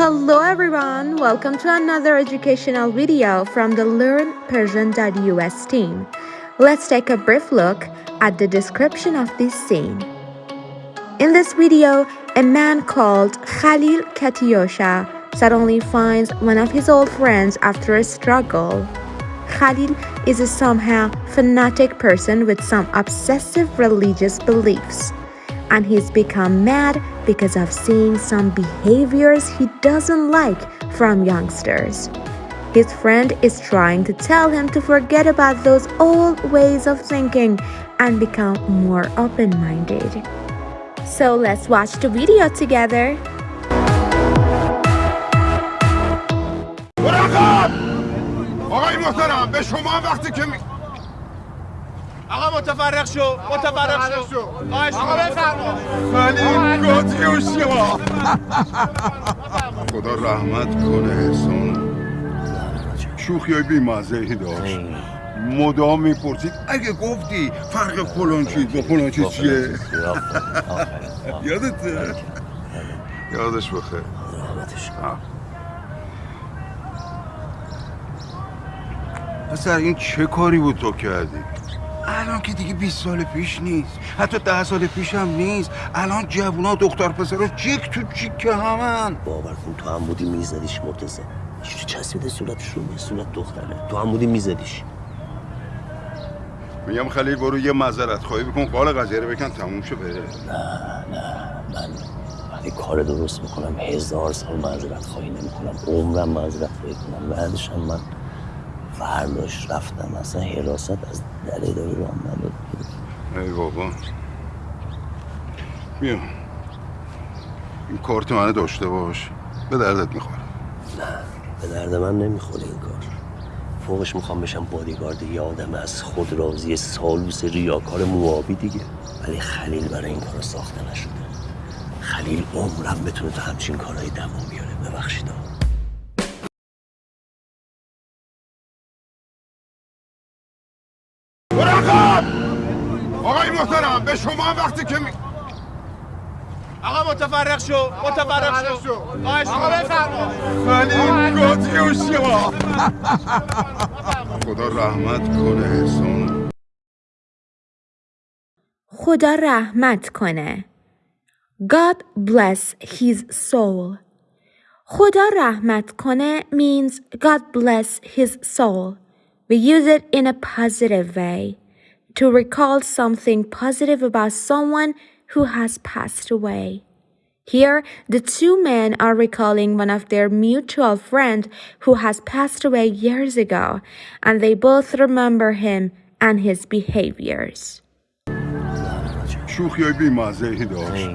Hello everyone, welcome to another educational video from the LearnPersian.us team. Let's take a brief look at the description of this scene. In this video, a man called Khalil Katiosha suddenly finds one of his old friends after a struggle. Khalil is a somehow fanatic person with some obsessive religious beliefs and he's become mad because of seeing some behaviors he doesn't like from youngsters. His friend is trying to tell him to forget about those old ways of thinking and become more open minded. So let's watch the video together. آقای محترم به شما وقتی که آقا متفرق شو متفرق شو. آقا شما خلیل گاتیوشیا خدا رحمت کنه احسان. شوخی های بیمزهی داشت. مدام می‌پرسید اگه گفتی فرق فلان چیز با فلان چیز چیه؟ یادت یادش بخیر. پسر این چه کاری بود تو کردی؟ الان که دیگه 20 سال پیش نیست حتی ده سال پیش هم نیست. الان جوونا دختر پسر چیک تو چیک همن. باور کن تو هم بودی میزدیش مرتزه چی چسبیده صورتش رو صورت دختره. تو هم بودی میزدیش. میگم خلیل برو یه معذرت خواهی بکن. قال قضیه رو بکن تموم شو بره نه نه من وقتی کار درست می‌کنم. هزار سال معذرت خواهی نمی‌کنم. عمرم معذرت خواهی کنم بعدش من فرداش رفتم. اصلا حراست از در اداره رو هم نداد ای بابا. بیا. این کارت منو داشته باش. به دردت می‌خوره. نه به درد من نمی‌خوره این کار. فوقش می‌خوام بشم بادیگارد یه آدم از خود راضی سالوس ریاکار موابی دیگه. ولی خلیل برای این کار ساخته نشده. خلیل عمرم بتونه تو همچین کارهای دوام بیاره. ببخشید. برقب آقای محترم به شما وقتی که می... آقا متفرق شو متفرق شو آقا شما خلیل گاتیوشیا خدا رحمت کنه احسان خدا رحمت کنه. God bless his soul. خدا رحمت کنه means God bless his soul. We use it in a positive way to recall something positive about someone who has passed away. Here, the two men are recalling one of their mutual friend who has passed away years ago, and they both remember him and his behaviors. شوخی های بیمزهی داشت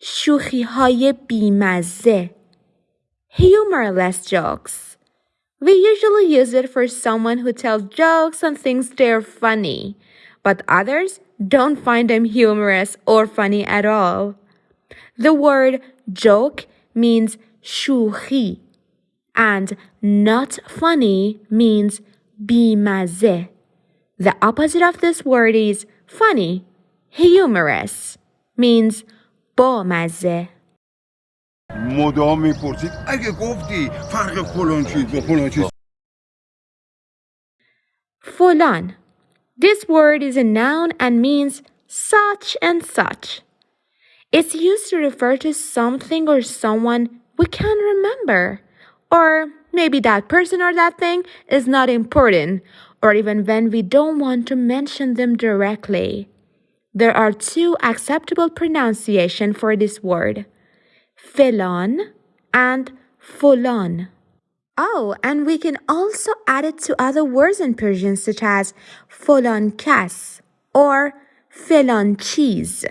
شوخی های بیمزه humorless jokes. we usually use it for someone who tells jokes and thinks they're funny, but others don't find them humorous or funny at all. The word joke means shuhi, and not funny means bimaze. The opposite of this word is funny, humorous, means bomaze. مدام میپرسید اگه گفتی فرق فلان چیز با فلان چیز فلان. This word is a noun and means such and such. It's used to refer to something or someone we can't remember. Or maybe that person or that thing is not important, or even when we don't want to mention them directly. There are two acceptable pronunciation for this word. Felon and fulan. Oh, and we can also add it to other words in Persian such as fulan kas or felan cheese.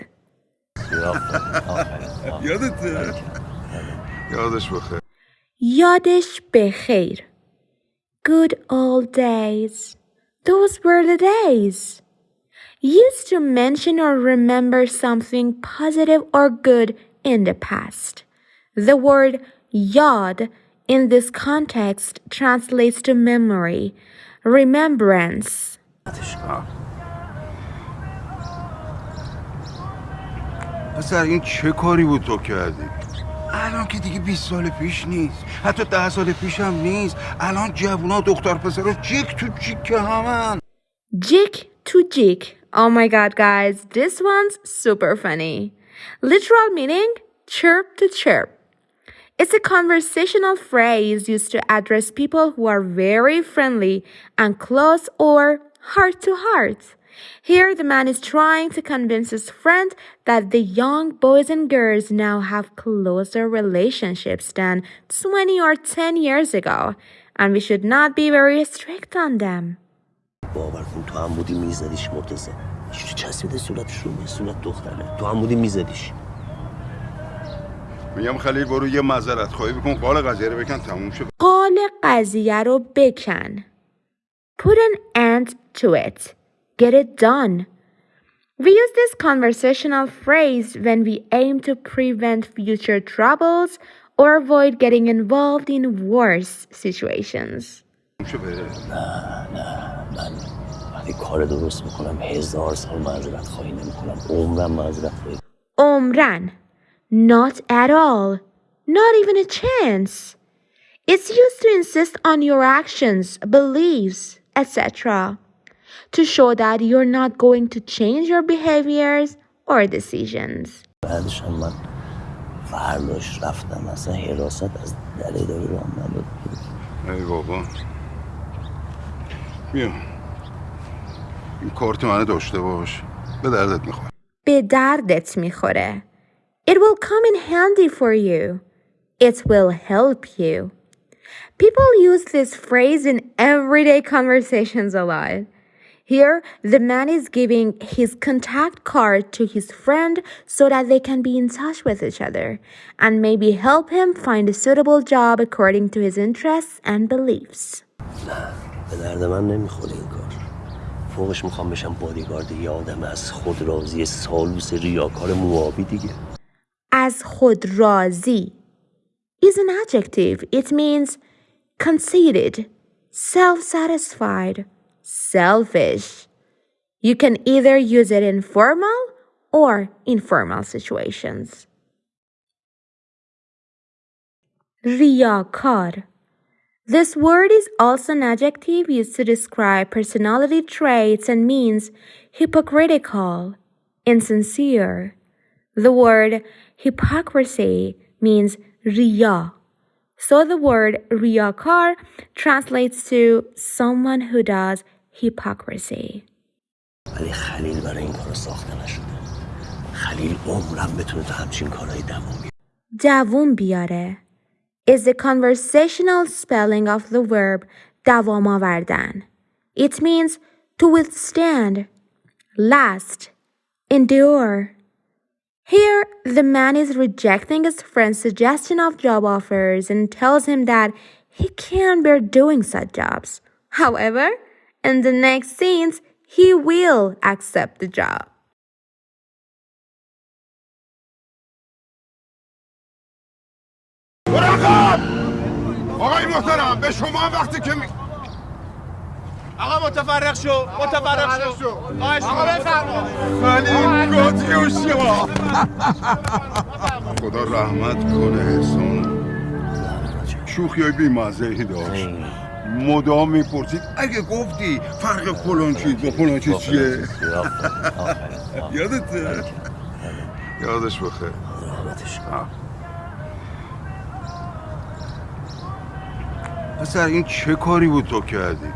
یادت یادش بخیر Yadish bekhair. Good old days. Those were the days. Used to mention or remember something positive or good in the past. The word yad in this context translates to memory, remembrance. پسر این چه کاری بود تو کردی الان که دیگه 20 سال پیش نیست حتی ده سال پیش هم نیست الان جوونا دختر پسر جیک تو جیک همن Jig to jig. Oh my god, guys, this one's super funny. Literal meaning chirp to chirp. It's a conversational phrase used to address people who are very friendly and close or heart to heart. Here, the man is trying to convince his friend that the young boys and girls now have closer relationships than 20 or 10 years ago, and we should not be very strict on them. چجوری چسبیده صورتش رو به صورت دختره تو هم بودی میزدیش میگم خلیل برو یه معذرت خواهی بکن قال قضیه رو بکن تموم شد قال قضیه رو بکن. Put an end to it. Get it done. We use this conversational phrase when we aim to prevent future troubles or avoid getting involved in worse situations. من وقتی کار درست می‌کنم هزار سال معذرت خواهی نمی‌کنم عمرم معذرت خواهی Omran. Not at all. Not even a chance. It's used to insist on your actions, beliefs, etc. To show that you're not going to change your behaviors or decisions. بعدش هم من فرداش رفتم اصلا حراست از اداره راه نداد ای بابا بیا این کارت منو داشته باش به دردت میخواد به دردت میخوره. It will come in handy for you. It will help you. People use this phrase in everyday conversations a lot. Here, the man is giving his contact card to his friend so that they can be in touch with each other and maybe help him find a suitable job according to his interests and beliefs. به درد من نمیخوره این کار فوقش می‌خوام بشم بادیگارد یه آدم از خود راضی سالوس ریاکار موابی دیگه As خود راضی is an adjective. It means conceited, self-satisfied, selfish. You can either use it in formal or informal situations. Riyakar. This word is also an adjective used to describe personality traits and means hypocritical, insincere. The word hypocrisy means riya. So the word riyakar translates to someone who does hypocrisy. ولی خلیل برای این کار ساخته نشده خلیل عمرم بتونه تو همچین کارهای دوام بیاره دووم بیاره is the conversational spelling of the verb دوام آوردن. It means to withstand, last, endure. Here, the man is rejecting his friend's suggestion of job offers and tells him that he can't bear doing such jobs. However, in the next scenes, he will accept the job. محترم به شما وقتی که می... آقا متفرق شو متفرق شو. خواهش می‌کنم. خلیل گاتیوشیا خدا رحمت کنه احسان شوخی های بیمزهی داشت. مدام می‌پرسید اگه گفتی فرق فلان چیز با فلان چیز چیه؟ یادته؟ یادش بخیر رحمتش کن پسر این چه کاری بود تو کردی؟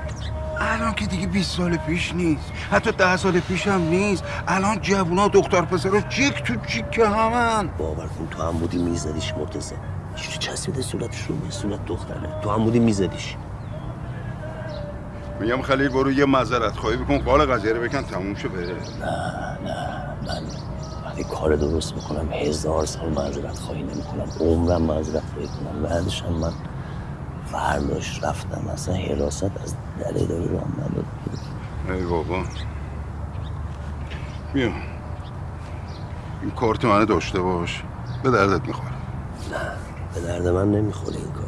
الان که دیگه 20 سال پیش نیست حتی ده سال پیش هم نیست. الان جوونا دختر پسر جیک تو جیک همن. باور کن تو هم بودی میزدیش مرتزه چجوری چسبیده صورتش رو صورت دختره؟ تو هم بودی میزدیش. میگم خلیل برو یه معذرت خواهی بکن. قال قضیه رو بکن تموم شد بره من وقتی کار درست می‌کنم. هزار سال معذرت خواهی نمی‌کنم. عمرم معذرت خواهی کنم. بعدش من فرداش رفتم. اصلا حراست از در اداره راه نداد ای بابا. بیا. این کارت منو داشته باش. به دردت می‌خوره. به درد من نمی‌خوره این کار.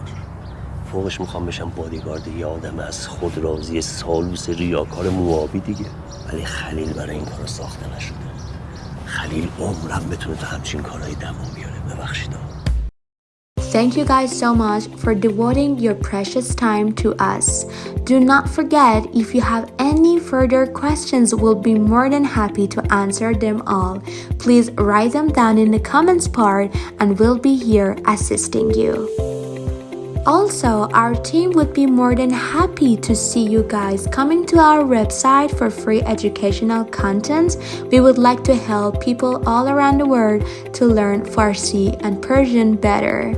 فوقش می‌خوام بشم بادیگارد یه آدم از خود راضی سالوس ریاکار موابی دیگه. ولی خلیل برای این کار ساخته نشده. خلیل عمرم بتونه تو همچین کارهای دمو بیاره. ببخشید. Thank you guys so much for devoting your precious time to us. Do not forget if you have any further questions, we'll be more than happy to answer them all. Please write them down in the comments part and we'll be here assisting you. Also, our team would be more than happy to see you guys coming to our website for free educational content. We would like to help people all around the world to learn Farsi and Persian better.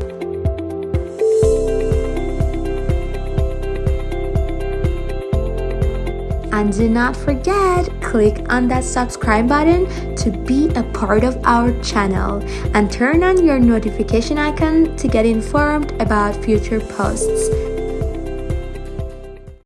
And do not forget, click on that subscribe button to be a part of our channel and turn on your notification icon to get informed about future posts.